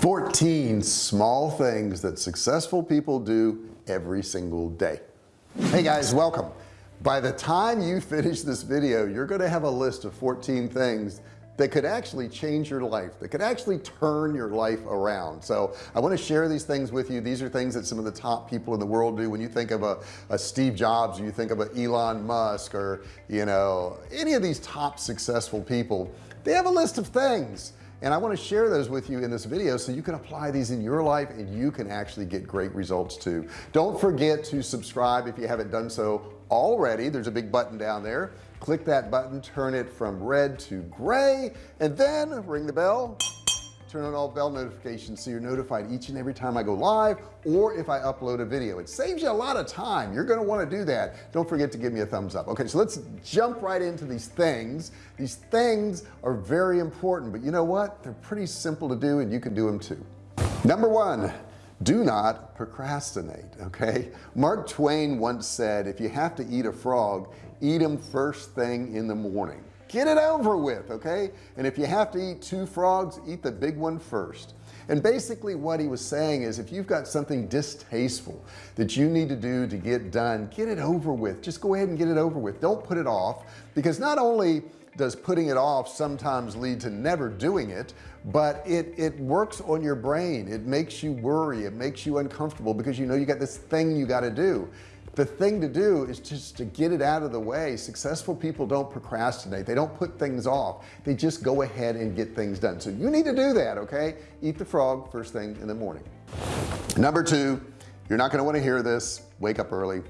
14 small things that successful people do every single day. Hey guys welcome. By the time you finish this video you're going to have a list of 14 things that could actually change your life that could actually turn your life around. So I want to share these things with you. These are things that some of the top people in the world do. When you think of a, a Steve Jobs or you think of a Elon Musk or you know any of these top successful people they have a list of things and I want to share those with you in this video so you can apply these in your life and you can actually get great results too. Don't forget to subscribe if you haven't done so already. There's a big button down there. Click that button turn it from red to gray and then ring the bell turn on all bell notifications so you're notified each and every time I go live or if I upload a video. It saves you a lot of time. You're gonna want to do that. Don't forget to give me a thumbs up. Okay so let's jump right into these things. These things are very important but you know what? They're pretty simple to do and you can do them too. Number one do not procrastinate okay? Mark Twain once said if you have to eat a frog eat them first thing in the morning get it over with okay? And if you have to eat two frogs eat the big one first. And basically what he was saying is if you've got something distasteful that you need to do to get done get it over with. Just go ahead and get it over with. Don't put it off because not only does putting it off sometimes lead to never doing it but it it works on your brain. It makes you worry. It makes you uncomfortable because you know you got this thing you got to do the thing to do is just to get it out of the way. Successful people don't procrastinate. They don't put things off. They just go ahead and get things done. So you need to do that okay? Eat the frog first thing in the morning. Number two you're not going to want to hear this. Wake up early.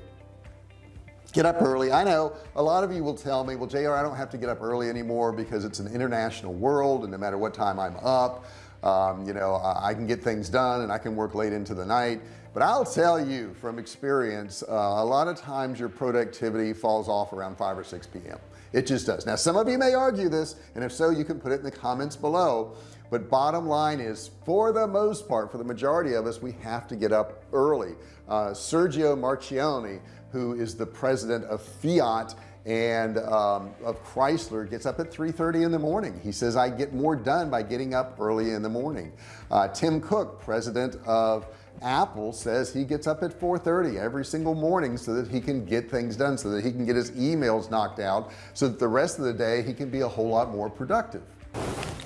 Get up early. I know a lot of you will tell me well JR I don't have to get up early anymore because it's an international world and no matter what time I'm up um, you know I can get things done and I can work late into the night but I'll tell you from experience uh, a lot of times your productivity falls off around 5 or 6 p.m. it just does. Now some of you may argue this and if so you can put it in the comments below. But bottom line is for the most part for the majority of us we have to get up early. Uh, Sergio Marchionne who is the president of Fiat and um, of Chrysler gets up at 3:30 in the morning. He says I get more done by getting up early in the morning. Uh, Tim Cook president of Apple says he gets up at 4:30 every single morning so that he can get things done so that he can get his emails knocked out so that the rest of the day he can be a whole lot more productive.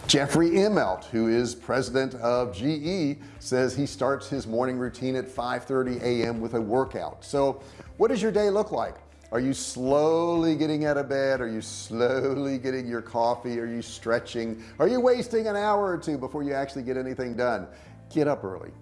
Jeffrey Immelt who is president of GE says he starts his morning routine at 5:30 a.m. with a workout. So what does your day look like are you slowly getting out of bed? Are you slowly getting your coffee? Are you stretching? Are you wasting an hour or two before you actually get anything done? Get up early.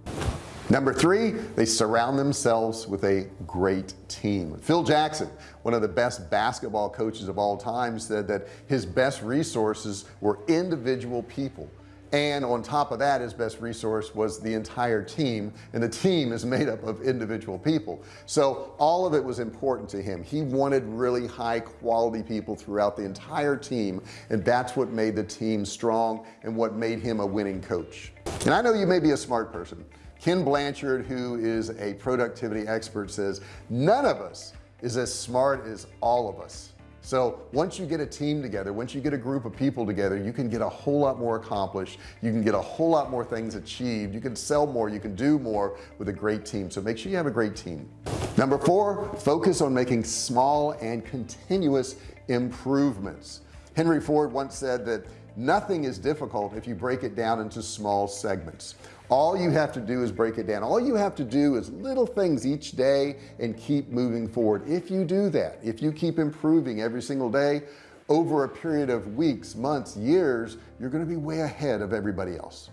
Number three they surround themselves with a great team. Phil Jackson one of the best basketball coaches of all time said that his best resources were individual people and on top of that his best resource was the entire team and the team is made up of individual people. So all of it was important to him. He wanted really high quality people throughout the entire team and that's what made the team strong and what made him a winning coach. And I know you may be a smart person. Ken Blanchard who is a productivity expert says none of us is as smart as all of us so once you get a team together once you get a group of people together you can get a whole lot more accomplished. You can get a whole lot more things achieved. You can sell more. You can do more with a great team. So make sure you have a great team. Number four focus on making small and continuous improvements. Henry Ford once said that nothing is difficult if you break it down into small segments all you have to do is break it down. All you have to do is little things each day and keep moving forward. If you do that if you keep improving every single day over a period of weeks months years you're going to be way ahead of everybody else.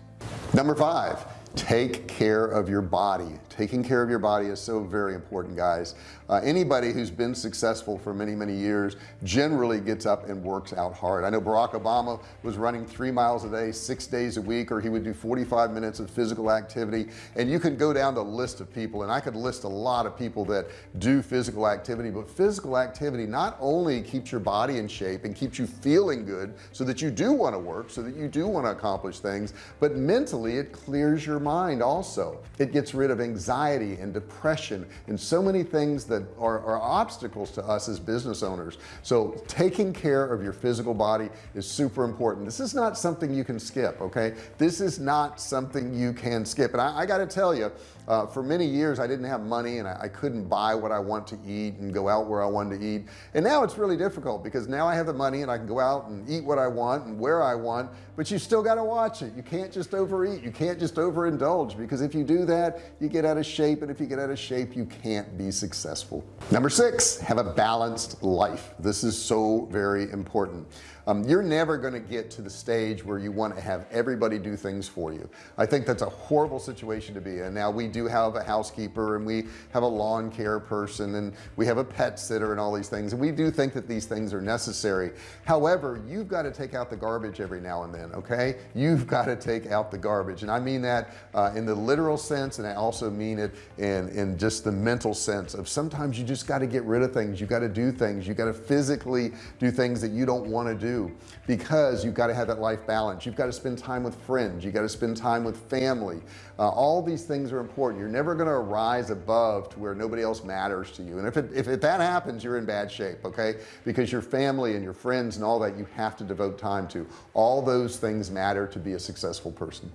Number five take care of your body. Taking care of your body is so very important guys. Uh, anybody who's been successful for many many years generally gets up and works out hard. I know Barack Obama was running three miles a day six days a week or he would do 45 minutes of physical activity. And you can go down the list of people and I could list a lot of people that do physical activity. But physical activity not only keeps your body in shape and keeps you feeling good so that you do want to work so that you do want to accomplish things but mentally it clears your your mind also. It gets rid of anxiety and depression and so many things that are, are obstacles to us as business owners. So taking care of your physical body is super important. This is not something you can skip okay? This is not something you can skip. And I, I got to tell you uh, for many years I didn't have money and I, I, couldn't buy what I want to eat and go out where I wanted to eat. And now it's really difficult because now I have the money and I can go out and eat what I want and where I want but you still got to watch it. You can't just overeat. You can't just overindulge because if you do that you get out of shape and if you get out of shape you can't be successful. Number six have a balanced life. This is so very important um, you're never going to get to the stage where you want to have everybody do things for you. I think that's a horrible situation to be in. Now we do have a housekeeper and we have a lawn care person and we have a pet sitter and all these things and we do think that these things are necessary. However you've got to take out the garbage every now and then okay? You've got to take out the garbage and I mean that uh, in the literal sense and I also mean it in in just the mental sense of sometimes you just got to get rid of things. You got to do things. You got to physically do things that you don't want to do because you've got to have that life balance. You've got to spend time with friends. You got to spend time with family. Uh, all these things are important. You're never going to rise above to where nobody else matters to you. And if, it, if, if that happens you're in bad shape okay? Because your family and your friends and all that you have to devote time to all those things matter to be a successful person.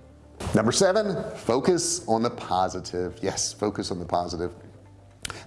Number seven focus on the positive. Yes focus on the positive.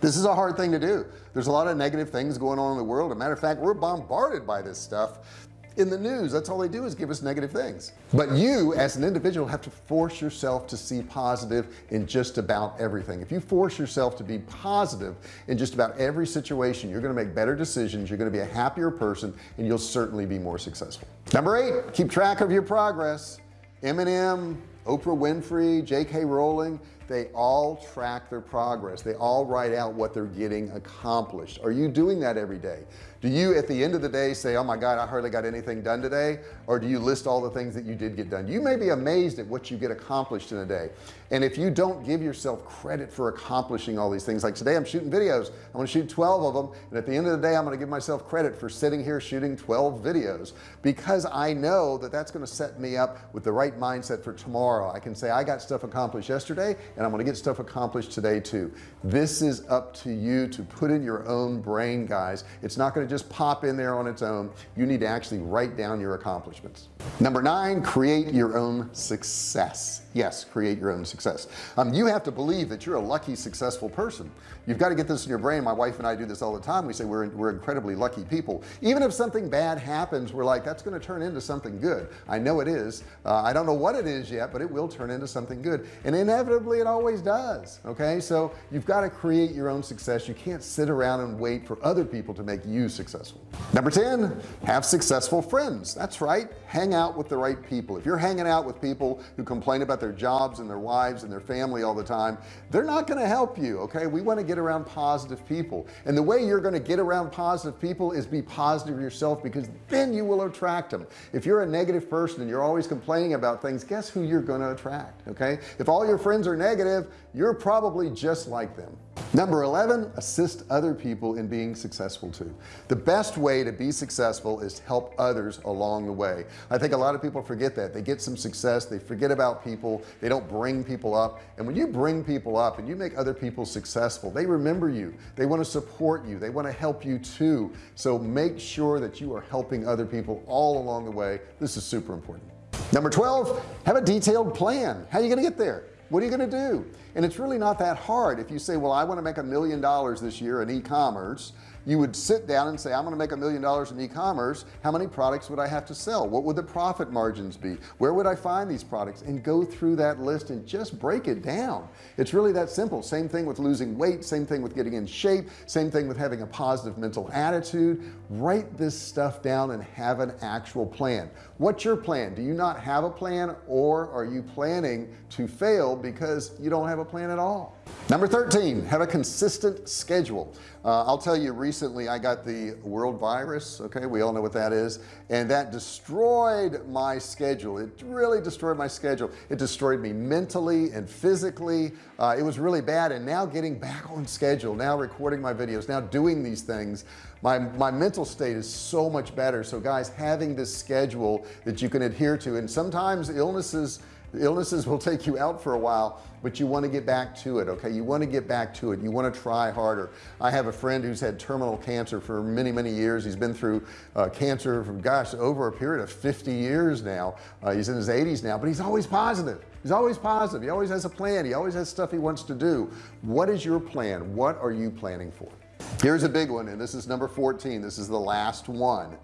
This is a hard thing to do. There's a lot of negative things going on in the world. A matter of fact we're bombarded by this stuff in the news. That's all they do is give us negative things. But you as an individual have to force yourself to see positive in just about everything. If you force yourself to be positive in just about every situation you're going to make better decisions you're going to be a happier person and you'll certainly be more successful. Number eight keep track of your progress. Eminem Oprah Winfrey JK Rowling they all track their progress. They all write out what they're getting accomplished. Are you doing that every day? Do you at the end of the day say oh my god I hardly got anything done today or do you list all the things that you did get done? You may be amazed at what you get accomplished in a day. And if you don't give yourself credit for accomplishing all these things like today I'm shooting videos. I'm to shoot 12 of them and at the end of the day I'm going to give myself credit for sitting here shooting 12 videos because I know that that's going to set me up with the right mindset for tomorrow I can say I got stuff accomplished yesterday and I'm to get stuff accomplished today too. This is up to you to put in your own brain guys. It's not going to to just pop in there on its own. You need to actually write down your accomplishments. Number nine create your own success. Yes create your own success. Um, you have to believe that you're a lucky successful person. You've got to get this in your brain. My wife and I do this all the time. We say we're, we're incredibly lucky people. Even if something bad happens we're like that's going to turn into something good. I know it is. Uh, I don't know what it is yet but it will turn into something good. And inevitably it always does okay? So you've got to create your own success. You can't sit around and wait for other people to make you successful. Number 10 have successful friends. That's right. Hang out with the right people. If you're hanging out with people who complain about their jobs and their wives and their family all the time they're not going to help you okay? We want to get around positive people. And the way you're going to get around positive people is be positive yourself because then you will attract them if you're a negative person and you're always complaining about things guess who you're going to attract okay? If all your friends are negative you're probably just like them. Number 11 assist other people in being successful too. The best way to be successful is to help others along the way. I think a lot of people forget that. They get some success they forget about people they don't bring people up. And when you bring people up and you make other people successful they remember you. They want to support you. They want to help you too. So make sure that you are helping other people all along the way. This is super important number 12 have a detailed plan. How are you going to get there? What are you going to do? And it's really not that hard if you say well I want to make a million dollars this year in e-commerce you would sit down and say I'm gonna make a million dollars in e-commerce. How many products would I have to sell? What would the profit margins be? Where would I find these products? And go through that list and just break it down. It's really that simple. Same thing with losing weight same thing with getting in shape same thing with having a positive mental attitude. Write this stuff down and have an actual plan. What's your plan? Do you not have a plan or are you planning to fail because you don't have a plan at all? Number 13 have a consistent schedule uh, I'll tell you recently I got the world virus okay? We all know what that is. And that destroyed my schedule. It really destroyed my schedule. It destroyed me mentally and physically. Uh, it was really bad. And now getting back on schedule now recording my videos now doing these things my my mental state is so much better. So guys having this schedule that you can adhere to and sometimes illnesses illnesses will take you out for a while but you want to get back to it okay? You want to get back to it. You want to try harder. I have a friend who's had terminal cancer for many many years. He's been through uh, cancer for gosh over a period of 50 years now. Uh, he's in his 80s now but he's always positive. He's always positive. He always has a plan. He always has stuff he wants to do. What is your plan? What are you planning for? Here's a big one and this is number 14 this is the last one.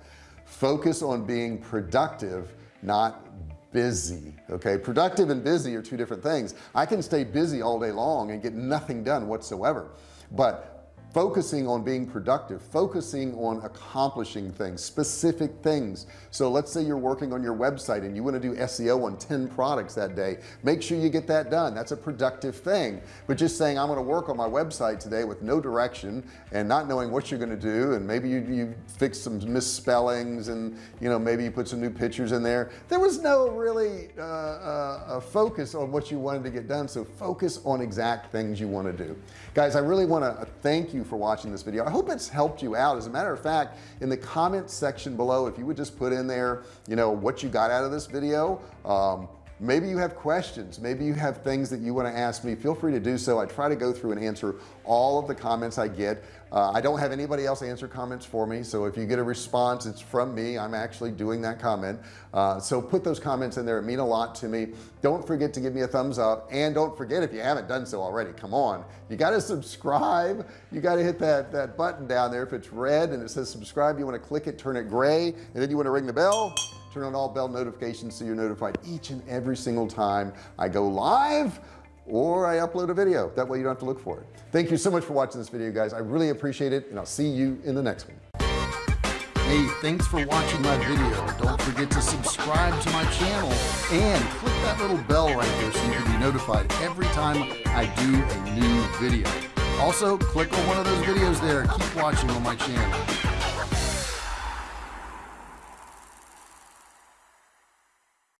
Focus on being productive not busy okay? Productive and busy are two different things. I can stay busy all day long and get nothing done whatsoever. But focusing on being productive focusing on accomplishing things specific things. So let's say you're working on your website and you want to do SEO on 10 products that day. Make sure you get that done. That's a productive thing. But just saying I'm going to work on my website today with no direction and not knowing what you're going to do and maybe you, you fix some misspellings and you know maybe you put some new pictures in there. There was no really uh, uh, focus on what you wanted to get done. So focus on exact things you want to do. Guys I really want to thank you for watching this video. I hope it's helped you out. As a matter of fact in the comments section below if you would just put in there you know what you got out of this video. Um, maybe you have questions. Maybe you have things that you want to ask me. Feel free to do so. I try to go through and answer all of the comments I get uh, I don't have anybody else answer comments for me so if you get a response it's from me. I'm actually doing that comment. Uh, so put those comments in there. It mean a lot to me. Don't forget to give me a thumbs up and don't forget if you haven't done so already come on. You got to subscribe. You got to hit that that button down there. If it's red and it says subscribe you want to click it turn it gray and then you want to ring the bell turn on all bell notifications so you're notified each and every single time I go live or I upload a video. That way you don't have to look for it. Thank you so much for watching this video guys. I really appreciate it and I'll see you in the next one. Hey thanks for watching my video. Don't forget to subscribe to my channel and click that little bell right there so you can be notified every time I do a new video. Also click on one of those videos there. Keep watching on my channel